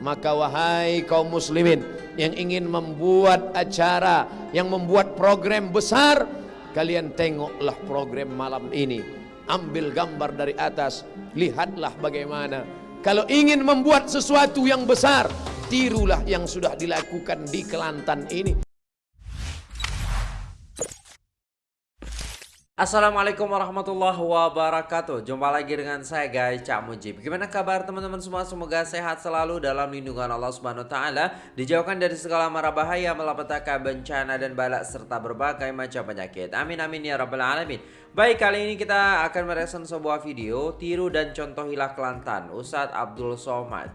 Maka wahai kaum muslimin yang ingin membuat acara, yang membuat program besar, kalian tengoklah program malam ini. Ambil gambar dari atas, lihatlah bagaimana. Kalau ingin membuat sesuatu yang besar, tirulah yang sudah dilakukan di Kelantan ini. Assalamualaikum warahmatullahi wabarakatuh. Jumpa lagi dengan saya guys Cak Mujib. Gimana kabar teman-teman semua? Semoga sehat selalu dalam lindungan Allah Subhanahu Taala. Dijauhkan dari segala mara bahaya Malapetaka bencana dan balak Serta berbagai macam penyakit. Amin amin ya rabbal alamin. Baik kali ini kita akan mereaction sebuah video. Tiru dan contohilah Kelantan Ustadz Abdul Somad.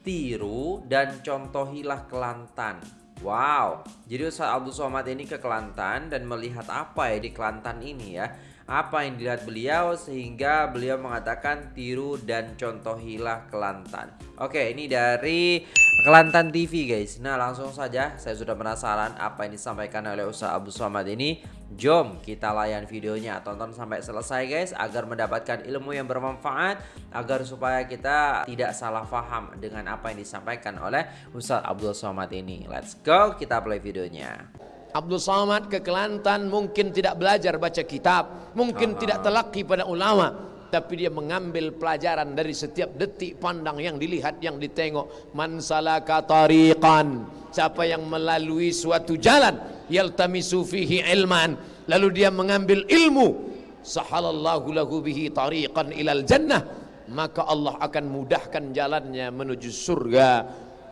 Tiru dan contohilah Kelantan Wow, jadi Ustaz Abdul Somad ini ke Kelantan dan melihat apa ya di Kelantan ini ya Apa yang dilihat beliau sehingga beliau mengatakan tiru dan contohilah Kelantan Oke ini dari Kelantan TV guys Nah langsung saja saya sudah penasaran apa yang disampaikan oleh Ustaz Abdul Somad ini Jom kita layan videonya tonton sampai selesai guys agar mendapatkan ilmu yang bermanfaat agar supaya kita tidak salah paham dengan apa yang disampaikan oleh Ustaz Abdul Somad ini. Let's go kita play videonya. Abdul Somad ke Kelantan mungkin tidak belajar baca kitab, mungkin tidak telaki pada ulama, tapi dia mengambil pelajaran dari setiap detik pandang yang dilihat yang ditengok. Man salaka tariqan siapa yang melalui suatu jalan yaltamisu fihi ilman lalu dia mengambil ilmu sahalallahu lahu bihi tariqan ilal jannah maka Allah akan mudahkan jalannya menuju surga.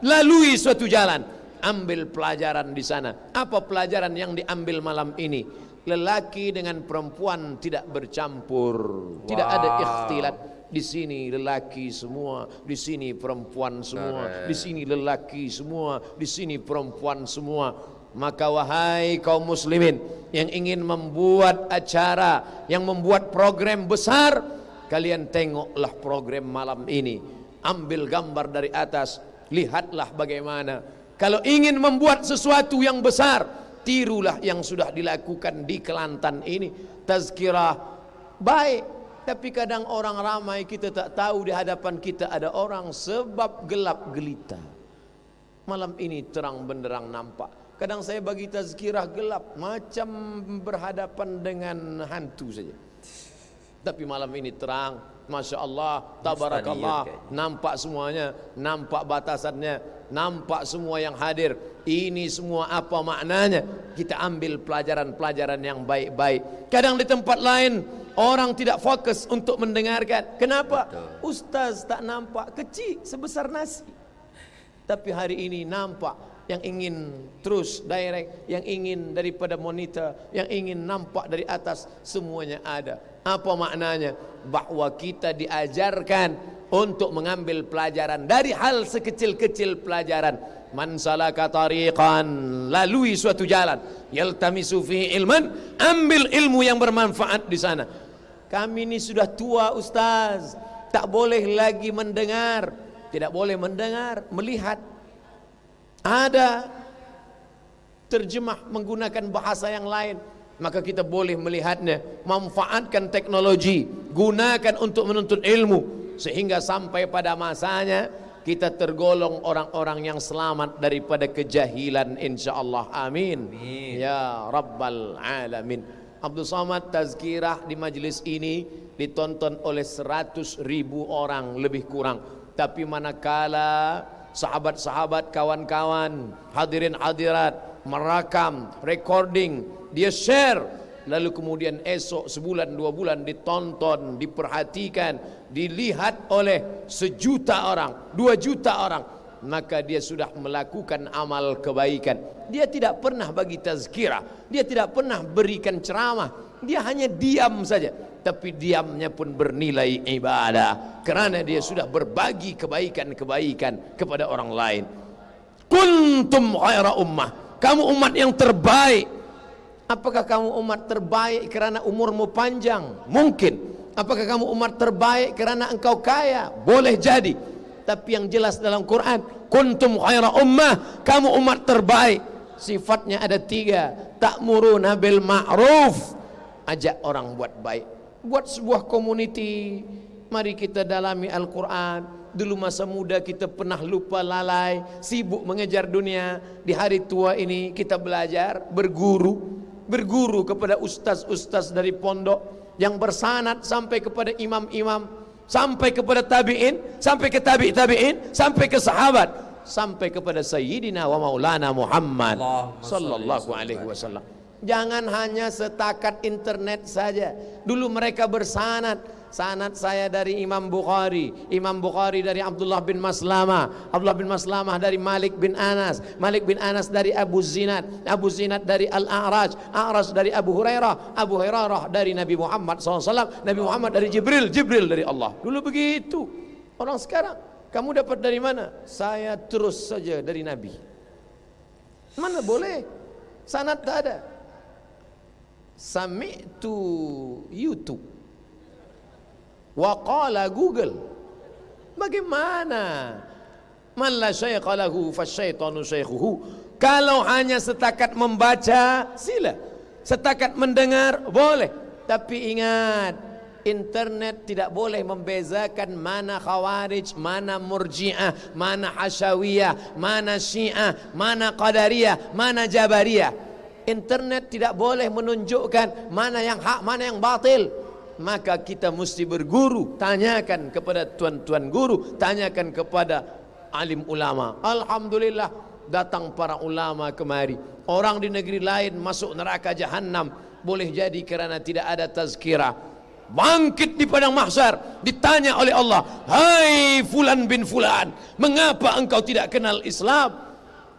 Lalui suatu jalan ambil pelajaran di sana apa pelajaran yang diambil malam ini lelaki dengan perempuan tidak bercampur wow. tidak ada ikhtilat di sini lelaki semua, di sini perempuan semua, di sini lelaki semua, di sini perempuan semua. Maka wahai kaum muslimin yang ingin membuat acara, yang membuat program besar, kalian tengoklah program malam ini. Ambil gambar dari atas, lihatlah bagaimana. Kalau ingin membuat sesuatu yang besar, tirulah yang sudah dilakukan di Kelantan ini. Tazkirah baik, tapi kadang orang ramai kita tak tahu di hadapan kita ada orang sebab gelap gelita. Malam ini terang benderang nampak. Kadang saya bagi tazkirah gelap macam berhadapan dengan hantu saja. Tapi malam ini terang, masya Allah, tabarakallah, nampak semuanya, nampak batasannya, nampak semua yang hadir. Ini semua apa maknanya? Kita ambil pelajaran-pelajaran yang baik-baik. Kadang di tempat lain orang tidak fokus untuk mendengarkan. Kenapa? Betul. Ustaz tak nampak kecil sebesar nasi. Tapi hari ini nampak yang ingin terus direct, yang ingin daripada monitor, yang ingin nampak dari atas semuanya ada. Apa maknanya? Bahawa kita diajarkan untuk mengambil pelajaran dari hal sekecil-kecil pelajaran. Man salaka tariqan, lalui suatu jalan, yaltamisu fi ilman, ambil ilmu yang bermanfaat di sana. Kami ini sudah tua ustaz, tak boleh lagi mendengar, tidak boleh mendengar, melihat ada terjemah menggunakan bahasa yang lain maka kita boleh melihatnya. Manfaatkan teknologi. Gunakan untuk menuntut ilmu. Sehingga sampai pada masanya kita tergolong orang-orang yang selamat daripada kejahilan insyaallah. Amin. amin. Ya rabbal alamin. Abdul Somad tazkirah di majlis ini ditonton oleh 100 ribu orang lebih kurang. Tapi manakala sahabat-sahabat, kawan-kawan, hadirin hadirat, merakam, recording, dia share, lalu kemudian esok sebulan dua bulan ditonton, diperhatikan, dilihat oleh sejuta orang, dua juta orang, maka dia sudah melakukan amal kebaikan. Dia tidak pernah bagi tazkirah, dia tidak pernah berikan ceramah, dia hanya diam saja. Tapi diamnya pun bernilai ibadah. Kerana dia sudah berbagi kebaikan-kebaikan kepada orang lain. Kuntum khaira ummah kamu umat yang terbaik. Apakah kamu umat terbaik kerana umurmu panjang? Mungkin. Apakah kamu umat terbaik kerana engkau kaya? Boleh jadi. Tapi yang jelas dalam Quran kuntum khaira ummah. Kamu umat terbaik. Sifatnya ada tiga. Ta'muruna bil ma'ruf. Ajak orang buat baik. Buat sebuah community mari kita dalami Al-Quran Dulu masa muda kita pernah lupa lalai, sibuk mengejar dunia. Di hari tua ini kita belajar, berguru, berguru kepada ustaz-ustaz dari pondok yang bersanad sampai kepada imam-imam, sampai kepada tabi'in, sampai ke tabi' tabi'in, sampai ke sahabat, sampai kepada sayyidina wa maulana Muhammad sallallahu alaihi wasallam. Jangan hanya setakat internet saja. Dulu mereka bersanad, sanad saya dari Imam Bukhari. Imam Bukhari dari Abdullah bin Maslamah. Abdullah bin Maslamah dari Malik bin Anas. Malik bin Anas dari Abu Zinad. Abu Zinad dari Al-A'raj. A'raj dari Abu Hurairah. Abu Hurairah dari Nabi Muhammad SAW Nabi Muhammad dari Jibril. Jibril dari Allah. Dulu begitu. Orang sekarang kamu dapat dari mana? Saya terus saja dari Nabi. Mana boleh? Sanad tak ada sami'tu YouTube Waqala Google. Bagaimana? Man la syaikha lahu fasyaitanu syaikhuhu. Kalau hanya setakat membaca, sila. Setakat mendengar, boleh. Tapi ingat, internet tidak boleh membezakan mana khawarij, mana murji'ah, mana hasyawiyah, mana syiah, mana qadariyah, mana jabariyah. Internet tidak boleh menunjukkan mana yang hak, mana yang batil. Maka kita mesti berguru. Tanyakan kepada tuan-tuan guru. Tanyakan kepada alim ulama. Alhamdulillah datang para ulama kemari. Orang di negeri lain masuk neraka jahanam boleh jadi kerana tidak ada tazkirah. Bangkit di padang mahsyar. Ditanya oleh Allah hai fulan bin fulan mengapa engkau tidak kenal Islam?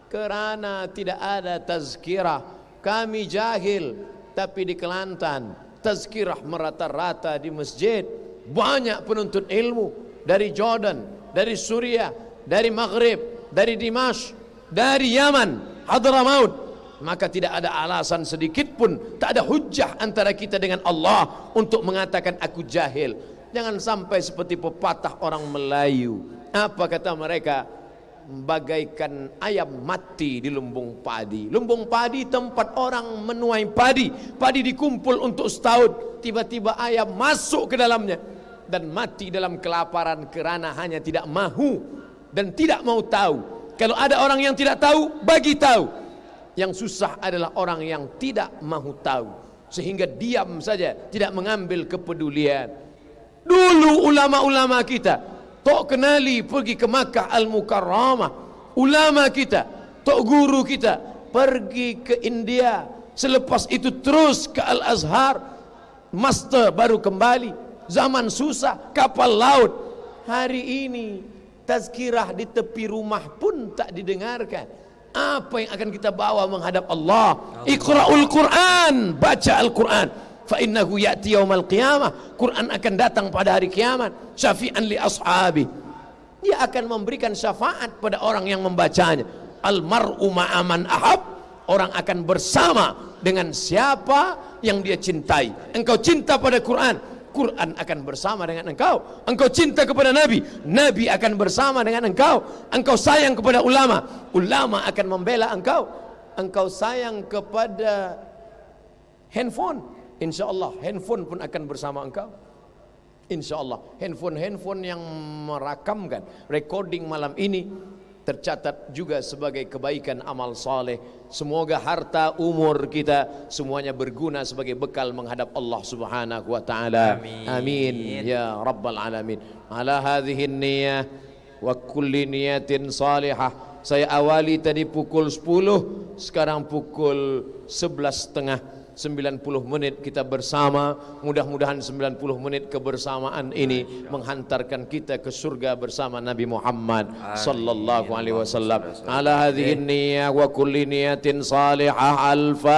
Kerana tidak ada tazkirah kami jahil tapi di Kelantan tazkirah merata-rata di masjid. Banyak penuntut ilmu dari Jordan dari Suriah dari Maghrib dari Dimash dari Yaman Hadramaut. Maka tidak ada alasan sedikit pun tak ada hujah antara kita dengan Allah untuk mengatakan aku jahil. Jangan sampai seperti pepatah orang Melayu. Apa kata mereka bagaikan ayam mati di lumbung padi. Lumbung padi tempat orang menuai padi. Padi dikumpul untuk setahun. Tiba-tiba ayam masuk ke dalamnya. Dan mati dalam kelaparan kerana hanya tidak mahu. Dan tidak mau tahu. Kalau ada orang yang tidak tahu, bagi tahu. Yang susah adalah orang yang tidak mahu tahu. Sehingga diam saja, tidak mengambil kepedulian. Dulu ulama-ulama kita, Tok kenali pergi ke Makkah Al-Mukarramah. Ulama kita, tok guru kita pergi ke India. Selepas itu terus ke Al-Azhar. Master baru kembali. Zaman susah, kapal laut. Hari ini tazkirah di tepi rumah pun tak didengarkan. Apa yang akan kita bawa menghadap Allah? Iqra'ul Quran, baca Al-Quran fa innahu ya'ti yaumal qiyamah. Quran akan datang pada hari kiamat. Syafi'an li ashabi. Dia akan memberikan syafaat pada orang yang membacanya. Al mar'u ma'aman ahab. Orang akan bersama dengan siapa yang dia cintai. Engkau cinta pada Quran. Quran akan bersama dengan engkau. Engkau cinta kepada Nabi. Nabi akan bersama dengan engkau. Engkau sayang kepada ulama. Ulama akan membela engkau. Engkau sayang kepada handphone InsyaAllah handphone pun akan bersama engkau InsyaAllah handphone-handphone yang merakamkan recording malam ini tercatat juga sebagai kebaikan amal saleh. Semoga harta umur kita semuanya berguna sebagai bekal menghadap Allah Subhanahu wa taala. Amin. Amin ya rabbal alamin. Ala hadhihi niyyah wa kulli niyatin salihah. Saya awali tadi pukul 10, sekarang pukul 11.30 90 menit kita bersama. Mudah-mudahan 90 menit kebersamaan ini menghantarkan kita ke surga bersama Nabi Muhammad sallallahu alaihi wasallam. Ala hadhihi niyyah wa kulli niyatin salihah al-fatihah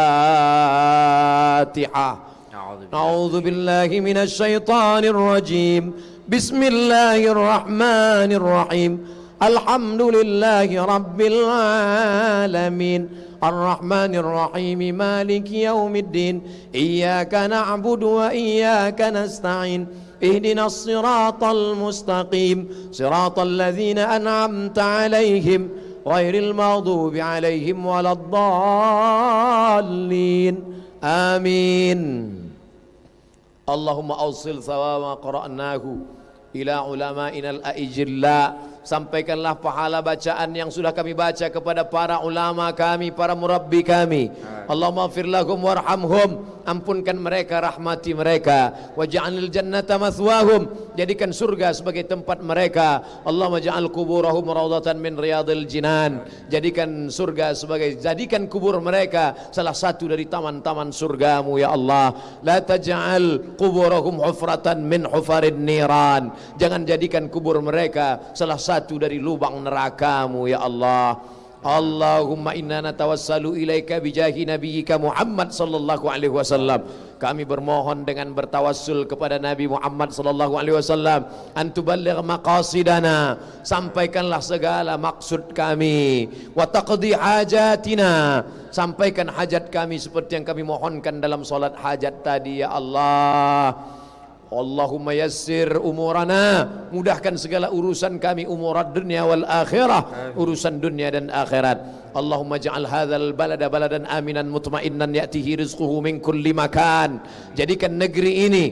a'udzu billahi minasy syaithanir rajim. Bismillahir rahmanir rahim alhamdulillahi rabbil alamin الرحمن الرحيم مالك يوم الدين إياك نعبد وإياك نستعين اهدنا الصراط المستقيم صراط الذين أنعمت عليهم غير المغضوب عليهم ولا الضالين. آمين. اللهم أوصل ثواب ما قرأناه ila ulama'ina al-a'ijilla sampaikanlah pahala bacaan yang sudah kami baca kepada para ulama kami, para murabbi kami. Allahumma fir lahum warhamhum, ampunkan mereka, rahmati mereka. Waj'alil jannata mathwahum, jadikan surga sebagai tempat mereka. Allahumma ja'al kuburahum rawdatan min riyadil jinan. Jadikan surga sebagai jadikan kubur mereka salah satu dari taman-taman surgamu ya Allah. La taj'al kuburahum hufratan min hufarid niran. Jangan jadikan kubur mereka salah satu satu dari lubang nerakamu ya Allah. Allahumma inna natawassalu ilaika bijahi nabiyyika Muhammad sallallahu alaihi wasallam. Kami bermohon dengan bertawassul kepada Nabi Muhammad sallallahu alaihi wasallam antuballigh maqasidana. Sampaikanlah segala maksud kami. Wa taqdi hajatina. Sampaikan hajat kami seperti yang kami mohonkan dalam solat hajat tadi ya Allah Allahumma yassir umurana. Mudahkan segala urusan kami umurat dunia wal akhirah. Urusan dunia dan akhirat. Allahumma ja'al hadzal balada baladan aminan mutmainnan ya'tihi rizquhu min kulli makan. Jadikan negeri ini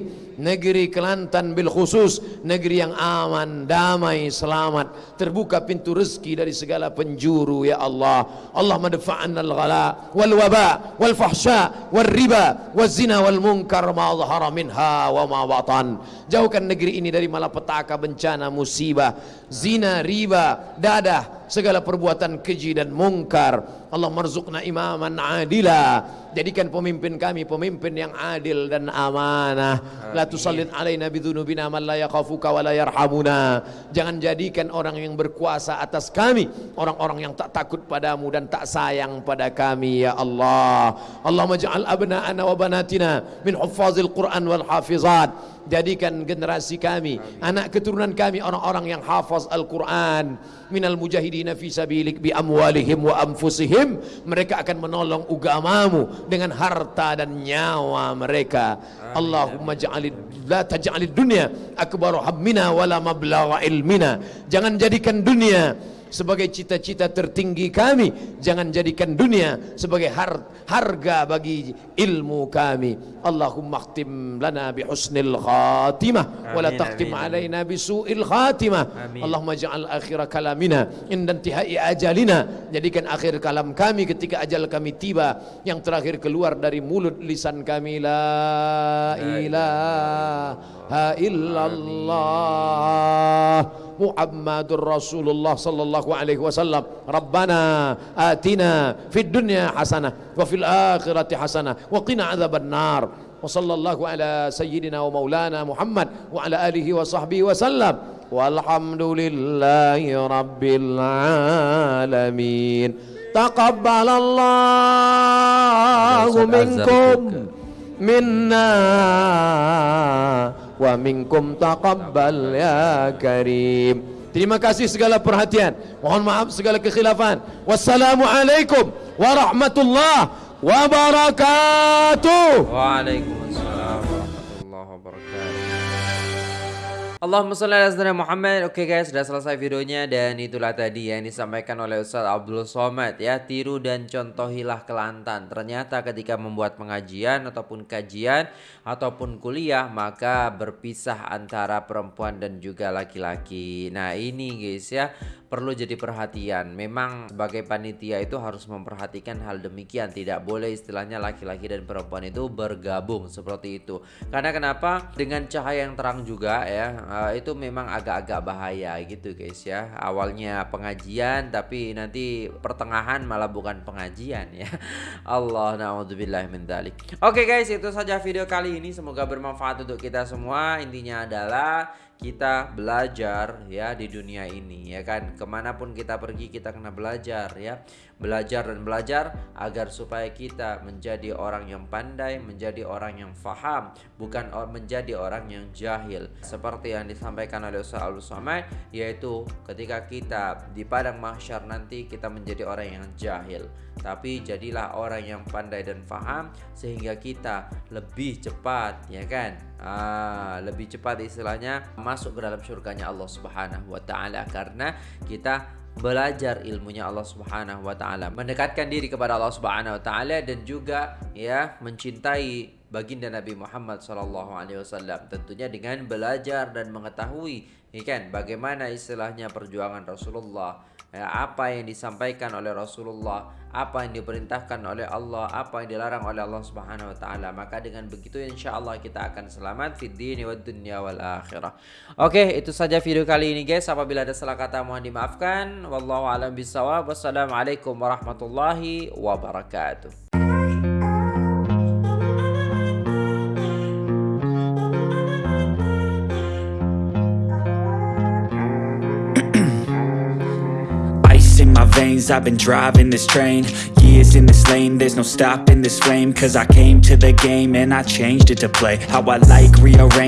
negeri Kelantan bil khusus negeri yang aman damai selamat. Terbuka pintu rezeki dari segala penjuru ya Allah. Allah madfa'anna al ghala wal waba wal fahsya wal riba wal zina wal munkar ma zahara minha wa ma batan. Jauhkan negeri ini dari malapetaka bencana musibah zina riba dadah segala perbuatan keji dan mungkar. Allah marzuqna imaman adila. Jadikan pemimpin kami pemimpin yang adil dan amanah. La tusallit alaina bidzunubina man la yakhafuka wa la yarhamuna. Jangan jadikan orang yang berkuasa atas kami orang-orang yang tak takut padamu dan tak sayang pada kami ya Allah. Allahumma ja'al abna'ana wa banatina min huffazil Quran wal hafizat jadikan generasi kami anak keturunan kami orang-orang yang hafaz Al-Quran. Minal mujahidina fi sabilik bi amwalihim wa anfusihim. Mereka akan menolong agamamu dengan harta dan nyawa mereka. Allahumma ja'alid la taj'alid dunya akbaru hammina wala mablagha ilmina. Jangan jadikan dunia sebagai cita-cita tertinggi kami. Jangan jadikan dunia sebagai har harga bagi ilmu kami. Allahumma khtim lana bi husnil khatimah wa la taqtim alaina bi su'il khatimah. Allahumma ja'al akhir kalamina inda intihai ajalina. Jadikan akhir kalam kami ketika ajal kami tiba. Yang terakhir keluar dari mulut lisan kami. La ilaha illallah محمد رسول الله صلى الله عليه وسلم. ربنا آتنا في الدنيا حسنة وفي الآخرة حسنة وقنا عذاب النار. وصلى الله على سيدنا ومولانا محمد وعلى آله وصحبه وسلم. والحمد لله رب العالمين. تقبل الله منكم منا. Wa minkum taqabbal ya karim. Terima kasih segala perhatian. Mohon maaf segala kekhilafan. Wassalamualaikum warahmatullahi wabarakatuh. Waalaikumsalam Allahumma salli ala sayyidina Muhammad. Oke okay guys, sudah selesai videonya dan itulah tadi yang disampaikan oleh Ustaz Abdul Somad ya. Tiru dan contohilah Kelantan. Ternyata ketika membuat pengajian ataupun kajian ataupun kuliah maka berpisah antara perempuan dan juga laki-laki. Nah, ini guys ya perlu jadi perhatian. Memang sebagai panitia itu harus memperhatikan hal demikian. Tidak boleh istilahnya laki-laki dan perempuan itu bergabung seperti itu. Karena kenapa? Dengan cahaya yang terang juga ya, eh, itu memang agak-agak bahaya gitu guys ya. Awalnya pengajian tapi nanti pertengahan malah bukan pengajian ya. Allah naudzubillah min dzalik. Oke guys, itu saja video kali ini. Semoga bermanfaat untuk kita semua. Intinya adalah kita belajar ya di dunia ini ya kan? Ke mana pun kita pergi kita kena belajar ya. Belajar dan belajar agar supaya kita menjadi orang yang pandai menjadi orang yang faham bukan menjadi orang yang jahil. Seperti yang disampaikan oleh Ustaz al Somai yaitu ketika kita di padang mahsyar nanti kita menjadi orang yang jahil. Tapi jadilah orang yang pandai dan faham sehingga kita lebih cepat ya kan? Ah, lebih cepat istilahnya masuk ke dalam surganya Allah Subhanahu wa taala karena kita belajar ilmunya Allah Subhanahu wa taala, mendekatkan diri kepada Allah Subhanahu wa taala dan juga ya mencintai baginda Nabi Muhammad SAW. Tentunya dengan belajar dan mengetahui, ya kan, bagaimana istilahnya perjuangan Rasulullah, ya, apa yang disampaikan oleh Rasulullah, apa yang diperintahkan oleh Allah, apa yang dilarang oleh Allah Subhanahu Wa Taala. Maka dengan begitu, insya Allah kita akan selamat di dini wa dunya wal akhirah. Oke, itu saja video kali ini guys. Apabila ada salah kata mohon dimaafkan. Wallahu a'lam bishawab. Wassalamualaikum warahmatullahi wabarakatuh. I've been driving this train. Years in this lane, there's no stopping this flame. Cause I came to the game and I changed it to play. How I like, rearrange